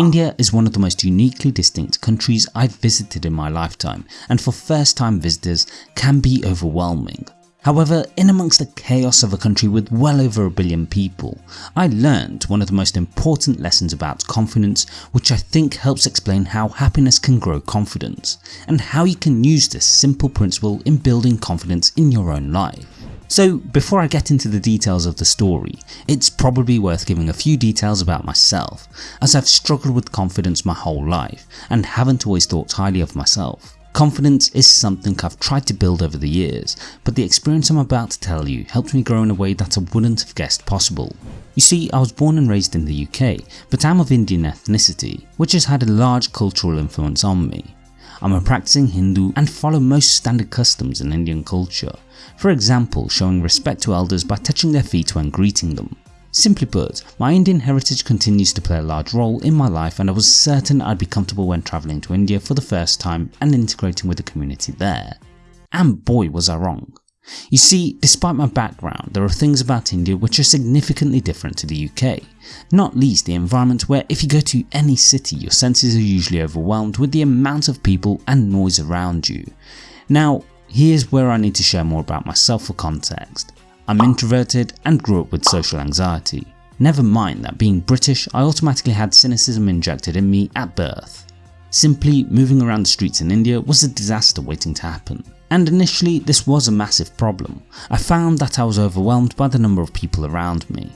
India is one of the most uniquely distinct countries I've visited in my lifetime and for first time visitors can be overwhelming. However, in amongst the chaos of a country with well over a billion people, I learned one of the most important lessons about confidence which I think helps explain how happiness can grow confidence and how you can use this simple principle in building confidence in your own life. So before I get into the details of the story, it's probably worth giving a few details about myself as I've struggled with confidence my whole life and haven't always thought highly of myself. Confidence is something I've tried to build over the years, but the experience I'm about to tell you helped me grow in a way that I wouldn't have guessed possible. You see, I was born and raised in the UK, but I'm of Indian ethnicity, which has had a large cultural influence on me. I'm a practicing Hindu and follow most standard customs in Indian culture, for example showing respect to elders by touching their feet when greeting them. Simply put, my Indian heritage continues to play a large role in my life and I was certain I'd be comfortable when travelling to India for the first time and integrating with the community there. And boy was I wrong. You see, despite my background, there are things about India which are significantly different to the UK, not least the environment where if you go to any city your senses are usually overwhelmed with the amount of people and noise around you. Now here's where I need to share more about myself for context. I'm introverted and grew up with social anxiety. Never mind that being British I automatically had cynicism injected in me at birth. Simply moving around the streets in India was a disaster waiting to happen. And initially this was a massive problem. I found that I was overwhelmed by the number of people around me.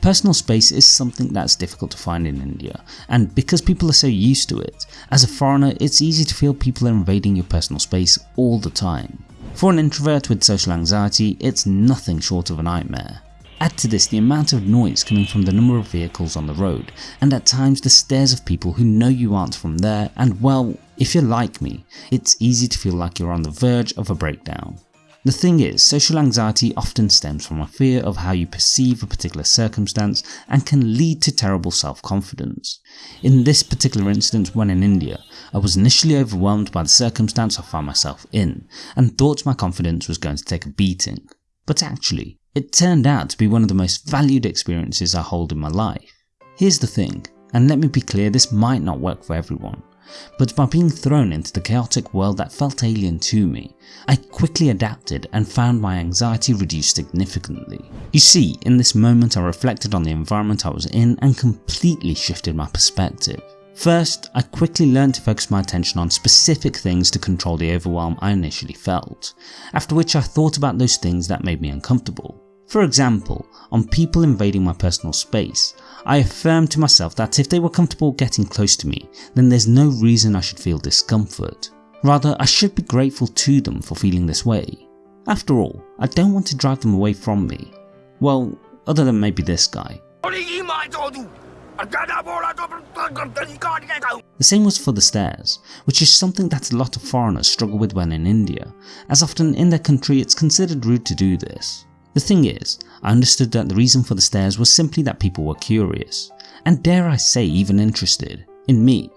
Personal space is something that's difficult to find in India and because people are so used to it, as a foreigner it's easy to feel people are invading your personal space all the time. For an introvert with social anxiety, it's nothing short of a nightmare. Add to this the amount of noise coming from the number of vehicles on the road and at times the stares of people who know you aren't from there and well, if you're like me, it's easy to feel like you're on the verge of a breakdown. The thing is, social anxiety often stems from a fear of how you perceive a particular circumstance and can lead to terrible self-confidence. In this particular instance when in India, I was initially overwhelmed by the circumstance I found myself in and thought my confidence was going to take a beating. But actually, it turned out to be one of the most valued experiences I hold in my life. Here's the thing, and let me be clear this might not work for everyone but by being thrown into the chaotic world that felt alien to me, I quickly adapted and found my anxiety reduced significantly. You see, in this moment I reflected on the environment I was in and completely shifted my perspective. First, I quickly learned to focus my attention on specific things to control the overwhelm I initially felt, after which I thought about those things that made me uncomfortable. For example, on people invading my personal space, I affirmed to myself that if they were comfortable getting close to me, then there's no reason I should feel discomfort. Rather, I should be grateful to them for feeling this way. After all, I don't want to drive them away from me. Well, other than maybe this guy. The same was for the stares, which is something that a lot of foreigners struggle with when in India, as often in their country it's considered rude to do this. The thing is, I understood that the reason for the stares was simply that people were curious, and dare I say even interested, in me.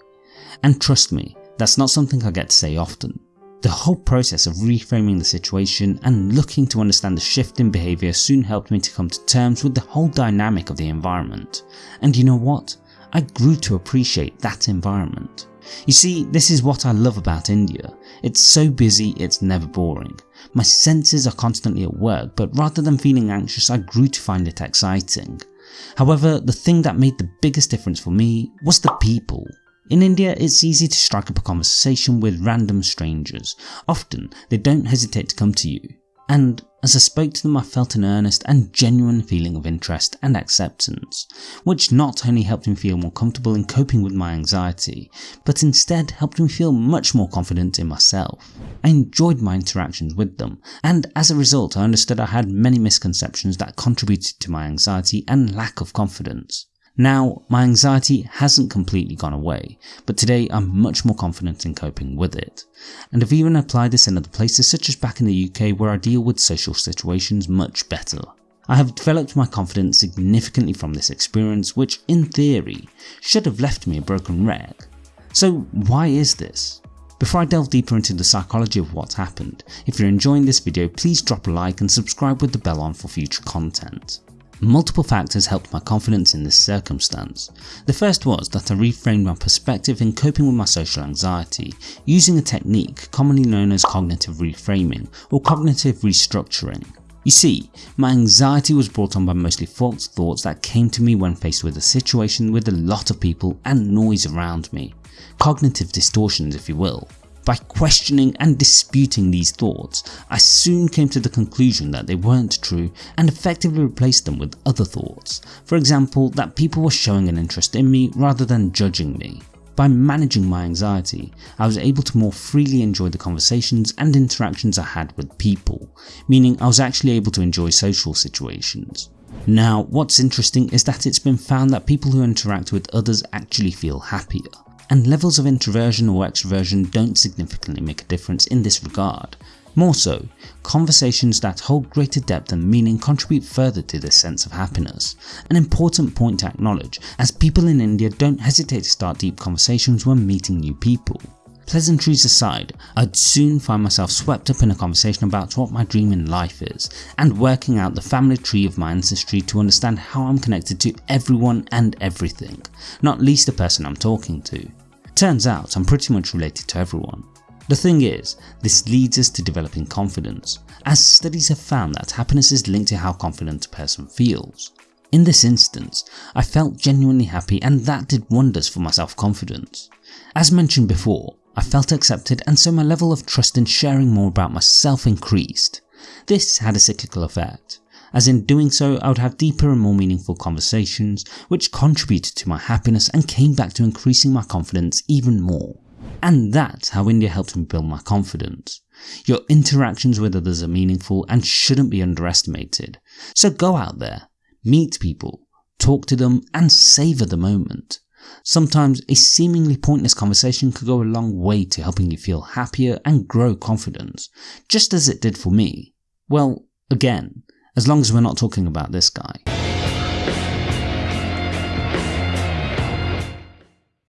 And trust me, that's not something I get to say often. The whole process of reframing the situation and looking to understand the shift in behaviour soon helped me to come to terms with the whole dynamic of the environment. And you know what? I grew to appreciate that environment. You see, this is what I love about India. It's so busy, it's never boring. My senses are constantly at work, but rather than feeling anxious, I grew to find it exciting. However, the thing that made the biggest difference for me was the people. In India, it's easy to strike up a conversation with random strangers. Often, they don't hesitate to come to you and as I spoke to them I felt an earnest and genuine feeling of interest and acceptance, which not only helped me feel more comfortable in coping with my anxiety, but instead helped me feel much more confident in myself. I enjoyed my interactions with them, and as a result I understood I had many misconceptions that contributed to my anxiety and lack of confidence. Now, my anxiety hasn't completely gone away, but today I'm much more confident in coping with it. And I've even applied this in other places such as back in the UK where I deal with social situations much better. I have developed my confidence significantly from this experience which, in theory, should have left me a broken wreck. So why is this? Before I delve deeper into the psychology of what's happened, if you're enjoying this video please drop a like and subscribe with the bell on for future content. Multiple factors helped my confidence in this circumstance. The first was that I reframed my perspective in coping with my social anxiety using a technique commonly known as cognitive reframing or cognitive restructuring. You see, my anxiety was brought on by mostly false thoughts that came to me when faced with a situation with a lot of people and noise around me. Cognitive distortions if you will. By questioning and disputing these thoughts, I soon came to the conclusion that they weren't true and effectively replaced them with other thoughts, for example that people were showing an interest in me rather than judging me. By managing my anxiety, I was able to more freely enjoy the conversations and interactions I had with people, meaning I was actually able to enjoy social situations. Now what's interesting is that it's been found that people who interact with others actually feel happier and levels of introversion or extroversion don't significantly make a difference in this regard. More so, conversations that hold greater depth and meaning contribute further to this sense of happiness, an important point to acknowledge as people in India don't hesitate to start deep conversations when meeting new people. Pleasantries aside, I'd soon find myself swept up in a conversation about what my dream in life is and working out the family tree of my ancestry to understand how I'm connected to everyone and everything, not least the person I'm talking to. Turns out I'm pretty much related to everyone. The thing is, this leads us to developing confidence, as studies have found that happiness is linked to how confident a person feels. In this instance, I felt genuinely happy and that did wonders for my self-confidence. As mentioned before, I felt accepted and so my level of trust in sharing more about myself increased. This had a cyclical effect, as in doing so I would have deeper and more meaningful conversations which contributed to my happiness and came back to increasing my confidence even more. And that's how India helped me build my confidence. Your interactions with others are meaningful and shouldn't be underestimated. So go out there, meet people, talk to them and savour the moment. Sometimes a seemingly pointless conversation could go a long way to helping you feel happier and grow confidence, just as it did for me. Well, again, as long as we're not talking about this guy.